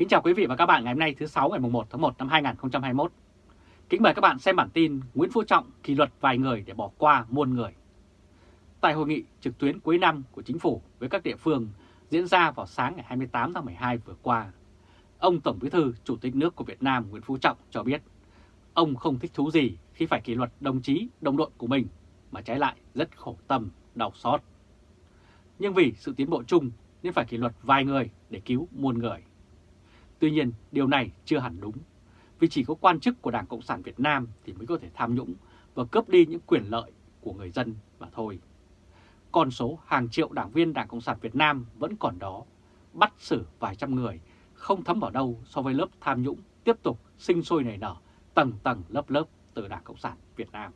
Kính chào quý vị và các bạn ngày hôm nay thứ 6 ngày 1 tháng 1 năm 2021. Kính mời các bạn xem bản tin Nguyễn Phú Trọng kỷ luật vài người để bỏ qua muôn người. Tại hội nghị trực tuyến cuối năm của chính phủ với các địa phương diễn ra vào sáng ngày 28 tháng 12 vừa qua, ông Tổng Bí thư Chủ tịch nước của Việt Nam Nguyễn Phú Trọng cho biết ông không thích thú gì khi phải kỷ luật đồng chí, đồng đội của mình mà trái lại rất khổ tâm, đau xót. Nhưng vì sự tiến bộ chung nên phải kỷ luật vài người để cứu muôn người. Tuy nhiên, điều này chưa hẳn đúng, vì chỉ có quan chức của Đảng Cộng sản Việt Nam thì mới có thể tham nhũng và cướp đi những quyền lợi của người dân mà thôi. Con số hàng triệu đảng viên Đảng Cộng sản Việt Nam vẫn còn đó, bắt xử vài trăm người, không thấm vào đâu so với lớp tham nhũng tiếp tục sinh sôi nảy nở, tầng tầng lớp lớp từ Đảng Cộng sản Việt Nam.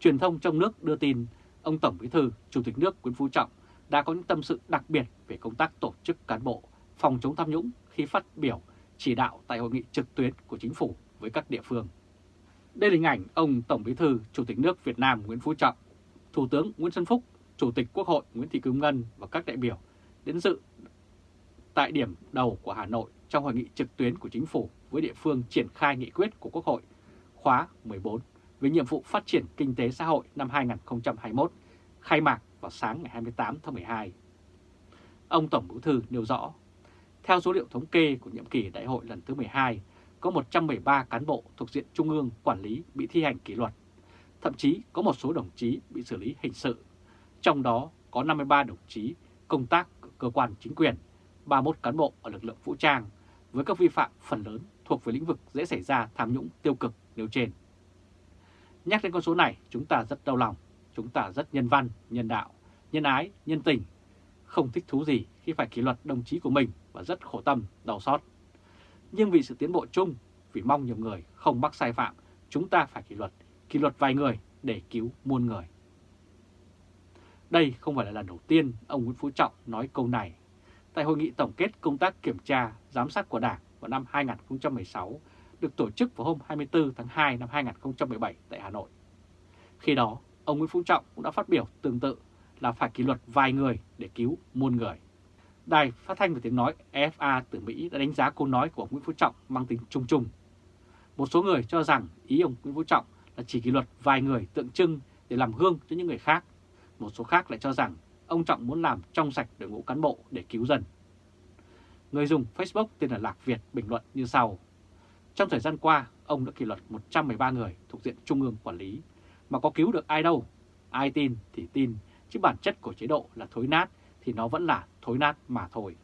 Truyền thông trong nước đưa tin, ông Tổng Bí thư, Chủ tịch nước Nguyễn Phú Trọng đã có những tâm sự đặc biệt về công tác tổ chức cán bộ, phòng chống tham nhũng khi phát biểu chỉ đạo tại hội nghị trực tuyến của chính phủ với các địa phương. Đây là hình ảnh ông Tổng Bí thư Chủ tịch nước Việt Nam Nguyễn Phú Trọng, Thủ tướng Nguyễn Xuân Phúc, Chủ tịch Quốc hội Nguyễn Thị Kim Ngân và các đại biểu đến dự tại điểm đầu của Hà Nội trong hội nghị trực tuyến của chính phủ với địa phương triển khai nghị quyết của Quốc hội khóa 14 về nhiệm vụ phát triển kinh tế xã hội năm 2021, khai mạc vào sáng ngày 28 tháng 12. Ông Tổng Bí thư nêu rõ, theo số liệu thống kê của nhiệm kỳ đại hội lần thứ 12, có 113 cán bộ thuộc diện Trung ương quản lý bị thi hành kỷ luật. Thậm chí có một số đồng chí bị xử lý hình sự, trong đó có 53 đồng chí công tác ở cơ quan chính quyền, 31 cán bộ ở lực lượng vũ trang, với các vi phạm phần lớn thuộc về lĩnh vực dễ xảy ra tham nhũng tiêu cực nêu trên. Nhắc đến con số này, chúng ta rất đau lòng, chúng ta rất nhân văn, nhân đạo, nhân ái, nhân tình, không thích thú gì khi phải kỷ luật đồng chí của mình và rất khổ tâm, đau xót. Nhưng vì sự tiến bộ chung, vì mong nhiều người không mắc sai phạm, chúng ta phải kỷ luật, kỷ luật vài người để cứu muôn người. Đây không phải là lần đầu tiên ông Nguyễn Phú Trọng nói câu này. Tại hội nghị tổng kết công tác kiểm tra, giám sát của Đảng vào năm 2016 được tổ chức vào hôm 24 tháng 2 năm 2017 tại Hà Nội. Khi đó, ông Nguyễn Phú Trọng cũng đã phát biểu tương tự là phải kỷ luật vài người để cứu muôn người. Đài phát thanh và tiếng nói EFA từ Mỹ đã đánh giá câu nói của ông Nguyễn Phú Trọng mang tính chung chung. Một số người cho rằng ý ông Nguyễn Phú Trọng là chỉ kỷ luật vài người tượng trưng để làm gương cho những người khác. Một số khác lại cho rằng ông Trọng muốn làm trong sạch đội ngũ cán bộ để cứu dân. Người dùng Facebook tên là Lạc Việt bình luận như sau. Trong thời gian qua, ông đã kỷ luật 113 người thuộc diện Trung ương quản lý, mà có cứu được ai đâu. Ai tin thì tin, chứ bản chất của chế độ là thối nát thì nó vẫn là thối nát mà thôi.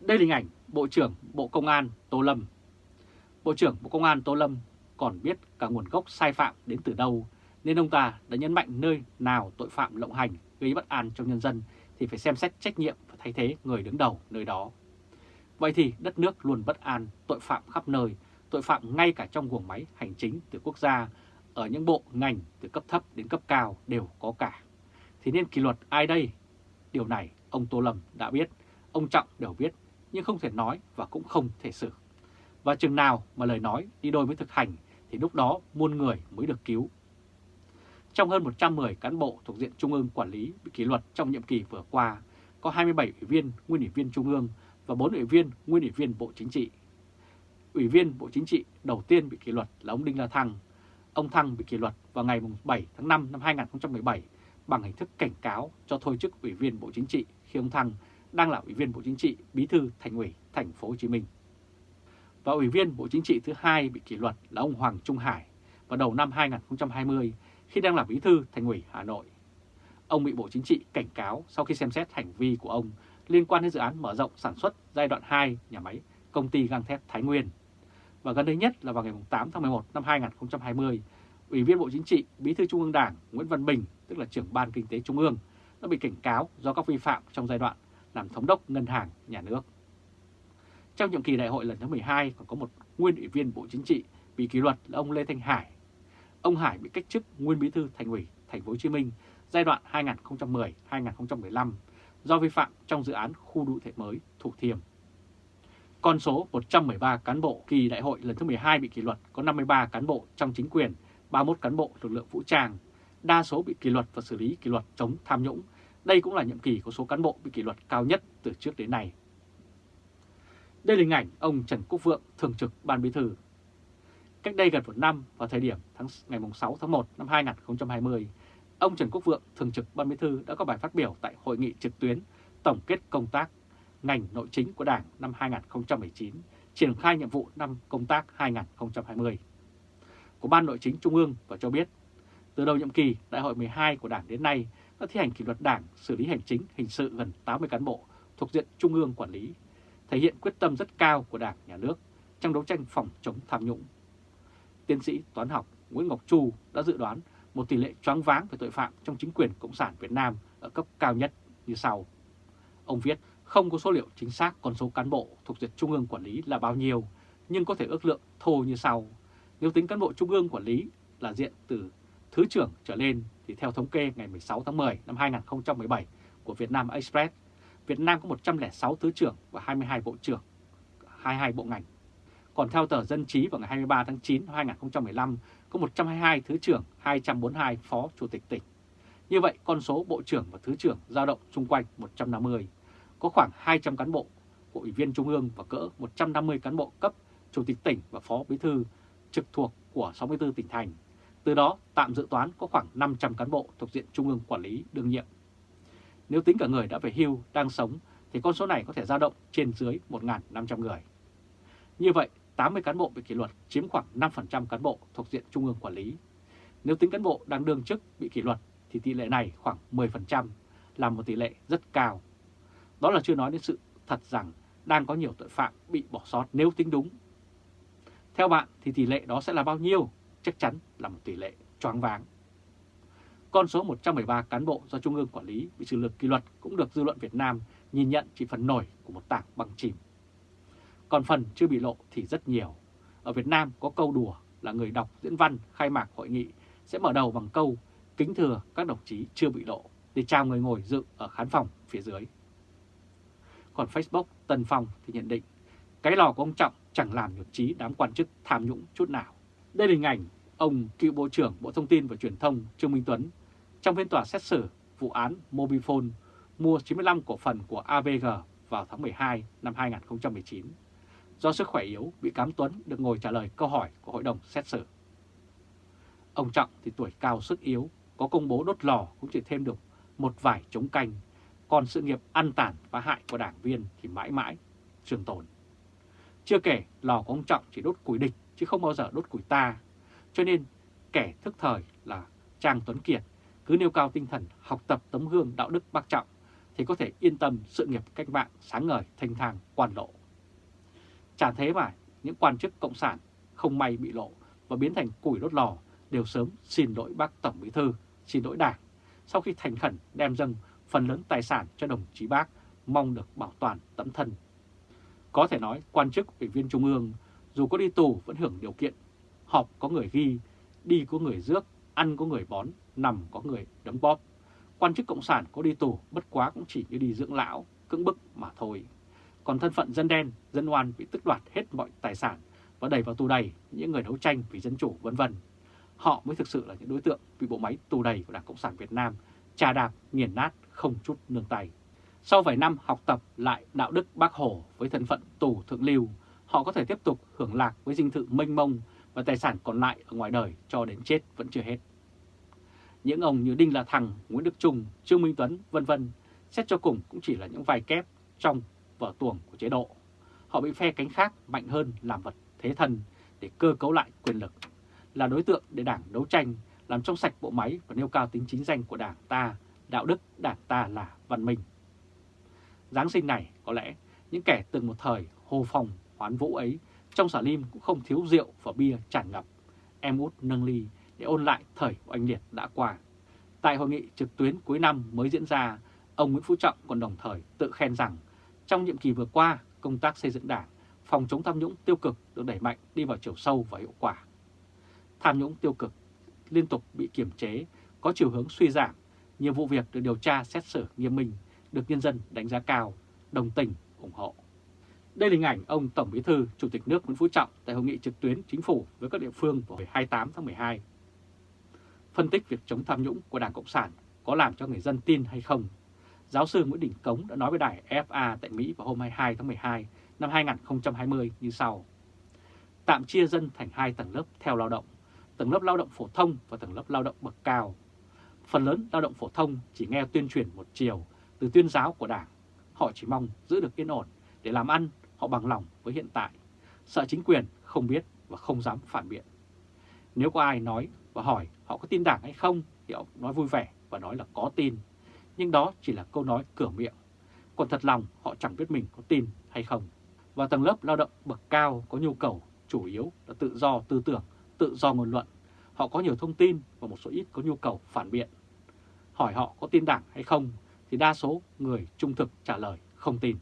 Đây là hình ảnh Bộ trưởng Bộ Công an Tô Lâm. Bộ trưởng Bộ Công an Tô Lâm còn biết cả nguồn gốc sai phạm đến từ đâu, nên ông ta đã nhấn mạnh nơi nào tội phạm lộng hành gây bất an trong nhân dân thì phải xem xét trách nhiệm và thay thế người đứng đầu nơi đó. Vậy thì đất nước luôn bất an, tội phạm khắp nơi, tội phạm ngay cả trong guồng máy hành chính từ quốc gia, ở những bộ ngành từ cấp thấp đến cấp cao đều có cả. Thì nên kỷ luật ai đây? Điều này ông Tô Lâm đã biết, ông Trọng đều biết, nhưng không thể nói và cũng không thể xử. Và chừng nào mà lời nói đi đôi với thực hành thì lúc đó muôn người mới được cứu. Trong hơn 110 cán bộ thuộc diện Trung ương quản lý bị kỷ luật trong nhiệm kỳ vừa qua, có 27 ủy viên, nguyên ủy viên Trung ương và 4 ủy viên, nguyên ủy viên Bộ Chính trị. Ủy viên Bộ Chính trị đầu tiên bị kỷ luật là ông Đinh La Thăng. Ông Thăng bị kỷ luật vào ngày 7 tháng 5 năm 2017 bằng hình thức cảnh cáo cho thôi chức Ủy viên Bộ Chính trị khi ông Thăng đang là Ủy viên Bộ Chính trị, Bí thư Thành ủy Thành phố Hồ Chí Minh. Và Ủy viên Bộ Chính trị thứ hai bị kỷ luật là ông Hoàng Trung Hải vào đầu năm 2020 khi đang là Bí thư Thành ủy Hà Nội. Ông bị Bộ Chính trị cảnh cáo sau khi xem xét hành vi của ông liên quan đến dự án mở rộng sản xuất giai đoạn 2 nhà máy công ty gang thép Thái Nguyên. Và gần đây nhất là vào ngày 8 tháng 11 năm 2020, Ủy viên Bộ Chính trị, Bí thư Trung ương Đảng Nguyễn Văn Bình, tức là trưởng Ban Kinh tế Trung ương, đã bị cảnh cáo do các vi phạm trong giai đoạn làm thống đốc ngân hàng nhà nước. Trong nhiệm kỳ đại hội lần thứ 12 còn có một nguyên ủy viên Bộ Chính trị bị kỷ luật là ông Lê Thanh Hải. Ông Hải bị cách chức nguyên bí thư Thành ủy Thành phố Hồ Chí Minh giai đoạn 2010-2015 do vi phạm trong dự án khu đô thị mới Thủ Thiêm. Con số 113 cán bộ kỳ đại hội lần thứ 12 bị kỷ luật có 53 cán bộ trong chính quyền, 31 cán bộ lực lượng vũ trang, đa số bị kỷ luật và xử lý kỷ luật chống tham nhũng. Đây cũng là nhiệm kỳ có số cán bộ bị kỷ luật cao nhất từ trước đến nay. Đây là hình ảnh ông Trần Quốc Vượng, Thường trực Ban Bí Thư. Cách đây gần một năm, vào thời điểm tháng ngày 6 tháng 1 năm 2020, ông Trần Quốc Vượng, Thường trực Ban Bí Thư đã có bài phát biểu tại hội nghị trực tuyến tổng kết công tác ngành nội chính của Đảng năm 2019, triển khai nhiệm vụ năm công tác 2020 của Ban Nội chính Trung ương và cho biết từ đầu nhiệm kỳ Đại hội 12 của Đảng đến nay đã thi hành kỷ luật Đảng, xử lý hành chính, hình sự gần 80 cán bộ thuộc diện Trung ương quản lý, thể hiện quyết tâm rất cao của Đảng, Nhà nước trong đấu tranh phòng chống tham nhũng. Tiến sĩ toán học Nguyễn Ngọc Chu đã dự đoán một tỷ lệ choáng váng về tội phạm trong chính quyền Cộng sản Việt Nam ở cấp cao nhất như sau. Ông viết không có số liệu chính xác con số cán bộ thuộc diện Trung ương quản lý là bao nhiêu, nhưng có thể ước lượng thô như sau. Nếu tính cán bộ Trung ương quản lý là diện từ Thứ trưởng trở lên thì theo thống kê ngày 16 tháng 10 năm 2017 của Vietnam Express, Việt Nam có 106 Thứ trưởng và 22 Bộ trưởng, 22 bộ ngành. Còn theo tờ Dân Trí vào ngày 23 tháng 9 năm 2015 có 122 Thứ trưởng, 242 Phó Chủ tịch tỉnh. Như vậy con số Bộ trưởng và Thứ trưởng dao động xung quanh 150, có khoảng 200 cán bộ, của Ủy viên Trung ương và cỡ 150 cán bộ cấp Chủ tịch tỉnh và Phó Bí thư trực thuộc của 64 tỉnh thành từ đó tạm dự toán có khoảng 500 cán bộ thuộc diện Trung ương quản lý đương nhiệm. Nếu tính cả người đã về hưu, đang sống thì con số này có thể dao động trên dưới 1.500 người. Như vậy, 80 cán bộ bị kỷ luật chiếm khoảng 5% cán bộ thuộc diện Trung ương quản lý. Nếu tính cán bộ đang đương chức bị kỷ luật thì tỷ lệ này khoảng 10%, là một tỷ lệ rất cao. Đó là chưa nói đến sự thật rằng đang có nhiều tội phạm bị bỏ sót nếu tính đúng. Theo bạn thì tỷ lệ đó sẽ là bao nhiêu? Chắc chắn là một tỷ lệ choáng váng. Con số 113 cán bộ do Trung ương quản lý bị xử lực kỷ luật cũng được dư luận Việt Nam nhìn nhận chỉ phần nổi của một tảng băng chìm. Còn phần chưa bị lộ thì rất nhiều. Ở Việt Nam có câu đùa là người đọc diễn văn khai mạc hội nghị sẽ mở đầu bằng câu kính thừa các đồng chí chưa bị lộ để chào người ngồi dự ở khán phòng phía dưới. Còn Facebook Tân Phong thì nhận định, cái lò của ông Trọng chẳng làm nhục chí đám quan chức tham nhũng chút nào. Đây là hình ảnh ông cựu Bộ trưởng Bộ Thông tin và Truyền thông Trương Minh Tuấn trong phiên tòa xét xử vụ án Mobifone mua 95 cổ phần của AVG vào tháng 12 năm 2019. Do sức khỏe yếu, bị cám Tuấn được ngồi trả lời câu hỏi của hội đồng xét xử. Ông Trọng thì tuổi cao sức yếu, có công bố đốt lò cũng chỉ thêm được một vài chống canh, còn sự nghiệp ăn tàn và hại của đảng viên thì mãi mãi trường tồn. Chưa kể lò của ông Trọng chỉ đốt củi địch chứ không bao giờ đốt củi ta. Cho nên kẻ thức thời là Trang Tuấn Kiệt cứ nêu cao tinh thần học tập tấm gương đạo đức bác trọng thì có thể yên tâm sự nghiệp cách mạng sáng ngời thanh thang quan lộ. Chả thế mà những quan chức cộng sản không may bị lộ và biến thành củi đốt lò đều sớm xin lỗi bác Tổng Bí Thư, xin lỗi Đảng sau khi thành khẩn đem dâng phần lớn tài sản cho đồng chí bác mong được bảo toàn tấm thân. Có thể nói quan chức ủy viên Trung ương dù có đi tù vẫn hưởng điều kiện, họp có người ghi, đi có người rước, ăn có người bón, nằm có người đấm bóp. Quan chức Cộng sản có đi tù bất quá cũng chỉ như đi dưỡng lão, cưỡng bức mà thôi. Còn thân phận dân đen, dân oan bị tức đoạt hết mọi tài sản và đẩy vào tù đầy những người đấu tranh vì dân chủ vân vân. Họ mới thực sự là những đối tượng bị bộ máy tù đầy của Đảng Cộng sản Việt Nam trà đạp, nghiền nát, không chút nương tay. Sau vài năm học tập lại đạo đức bác Hồ với thân phận tù thượng lưu, họ có thể tiếp tục hưởng lạc với dinh thự mênh mông và tài sản còn lại ở ngoài đời cho đến chết vẫn chưa hết. Những ông như Đinh La Thăng, Nguyễn Đức Trung, Trương Minh Tuấn, vân vân xét cho cùng cũng chỉ là những vài kép trong vở tuồng của chế độ. Họ bị phe cánh khác mạnh hơn làm vật thế thân để cơ cấu lại quyền lực, là đối tượng để đảng đấu tranh, làm trong sạch bộ máy và nêu cao tính chính danh của đảng ta, đạo đức đảng ta là văn minh. Giáng sinh này có lẽ những kẻ từng một thời hồ phòng hoán vũ ấy, trong xả lim cũng không thiếu rượu và bia tràn ngập. Em út nâng ly để ôn lại thời của anh Liệt đã qua. Tại hội nghị trực tuyến cuối năm mới diễn ra, ông Nguyễn Phú Trọng còn đồng thời tự khen rằng trong nhiệm kỳ vừa qua, công tác xây dựng đảng, phòng chống tham nhũng tiêu cực được đẩy mạnh đi vào chiều sâu và hiệu quả. Tham nhũng tiêu cực liên tục bị kiểm chế, có chiều hướng suy giảm, nhiều vụ việc được điều tra xét xử nghiêm minh, được nhân dân đánh giá cao, đồng tình, ủng hộ. Đây là hình ảnh ông Tổng Bí thư Chủ tịch nước Nguyễn Phú Trọng tại hội nghị trực tuyến chính phủ với các địa phương vào ngày 28 tháng 12. Phân tích việc chống tham nhũng của Đảng Cộng sản có làm cho người dân tin hay không? Giáo sư Nguyễn Đình Cống đã nói với đài FA tại Mỹ vào hôm 22 tháng 12 năm 2020 như sau. Tạm chia dân thành hai tầng lớp theo lao động, tầng lớp lao động phổ thông và tầng lớp lao động bậc cao. Phần lớn lao động phổ thông chỉ nghe tuyên truyền một chiều từ tuyên giáo của Đảng. Họ chỉ mong giữ được yên ổn để làm ăn, họ bằng lòng với hiện tại. Sợ chính quyền không biết và không dám phản biện. Nếu có ai nói và hỏi họ có tin Đảng hay không thì họ nói vui vẻ và nói là có tin. Nhưng đó chỉ là câu nói cửa miệng. Còn thật lòng họ chẳng biết mình có tin hay không. Và tầng lớp lao động bậc cao có nhu cầu chủ yếu là tự do tư tưởng, tự do ngôn luận. Họ có nhiều thông tin và một số ít có nhu cầu phản biện. Hỏi họ có tin Đảng hay không thì đa số người trung thực trả lời không tin.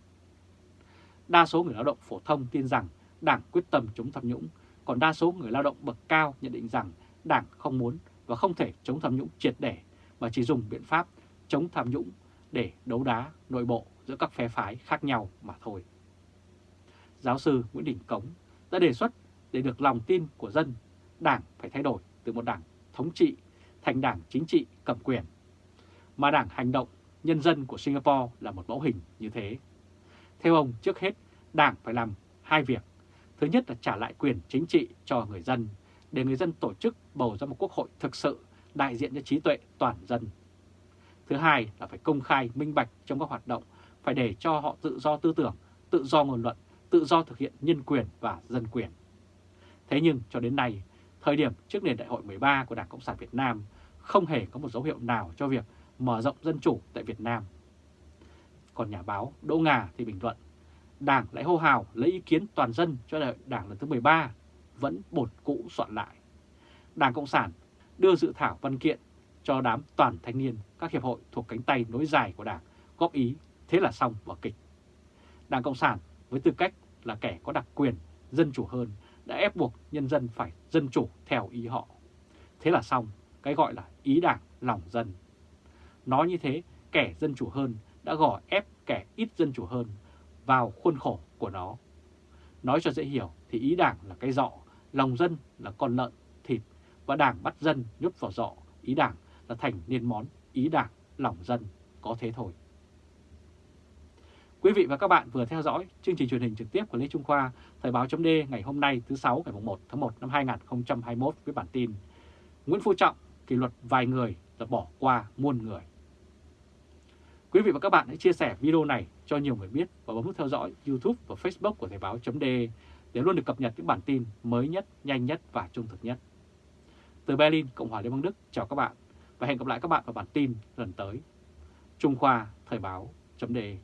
Đa số người lao động phổ thông tin rằng Đảng quyết tâm chống tham nhũng, còn đa số người lao động bậc cao nhận định rằng Đảng không muốn và không thể chống tham nhũng triệt để mà chỉ dùng biện pháp chống tham nhũng để đấu đá nội bộ giữa các phe phái khác nhau mà thôi. Giáo sư Nguyễn Đình Cống đã đề xuất để được lòng tin của dân, Đảng phải thay đổi từ một đảng thống trị thành đảng chính trị cầm quyền. Mà đảng hành động nhân dân của Singapore là một mẫu hình như thế. Theo ông, trước hết, đảng phải làm hai việc. Thứ nhất là trả lại quyền chính trị cho người dân, để người dân tổ chức bầu ra một quốc hội thực sự đại diện cho trí tuệ toàn dân. Thứ hai là phải công khai minh bạch trong các hoạt động, phải để cho họ tự do tư tưởng, tự do ngôn luận, tự do thực hiện nhân quyền và dân quyền. Thế nhưng cho đến nay, thời điểm trước nền đại hội 13 của Đảng Cộng sản Việt Nam không hề có một dấu hiệu nào cho việc mở rộng dân chủ tại Việt Nam. Còn nhà báo Đỗ Ngà thì bình luận, Đảng lại hô hào lấy ý kiến toàn dân cho đại hội Đảng lần thứ 13 vẫn bột cũ soạn lại. Đảng Cộng sản đưa dự thảo văn kiện cho đám toàn thanh niên các hiệp hội thuộc cánh tay nối dài của Đảng góp ý, thế là xong vở kịch. Đảng Cộng sản với tư cách là kẻ có đặc quyền dân chủ hơn đã ép buộc nhân dân phải dân chủ theo ý họ. Thế là xong, cái gọi là ý đảng lòng dân. Nói như thế, kẻ dân chủ hơn đã gò ép kẻ ít dân chủ hơn vào khuôn khổ của nó. Nói cho dễ hiểu thì ý đảng là cái dọ, lòng dân là con lợn, thịt và đảng bắt dân nhốt vào dọ, ý đảng là thành nên món ý đảng, lòng dân, có thế thôi. Quý vị và các bạn vừa theo dõi chương trình truyền hình trực tiếp của Lê Trung Khoa, Thời báo chấm ngày hôm nay thứ 6 ngày 1 tháng 1 năm 2021 với bản tin Nguyễn Phú Trọng kỷ luật vài người là bỏ qua muôn người. Quý vị và các bạn hãy chia sẻ video này cho nhiều người biết và bấm nút theo dõi YouTube và Facebook của Thời Báo .de để luôn được cập nhật những bản tin mới nhất, nhanh nhất và trung thực nhất. Từ Berlin, Cộng hòa Liên bang Đức, chào các bạn và hẹn gặp lại các bạn vào bản tin lần tới. Trung Khoa Thời Báo .de.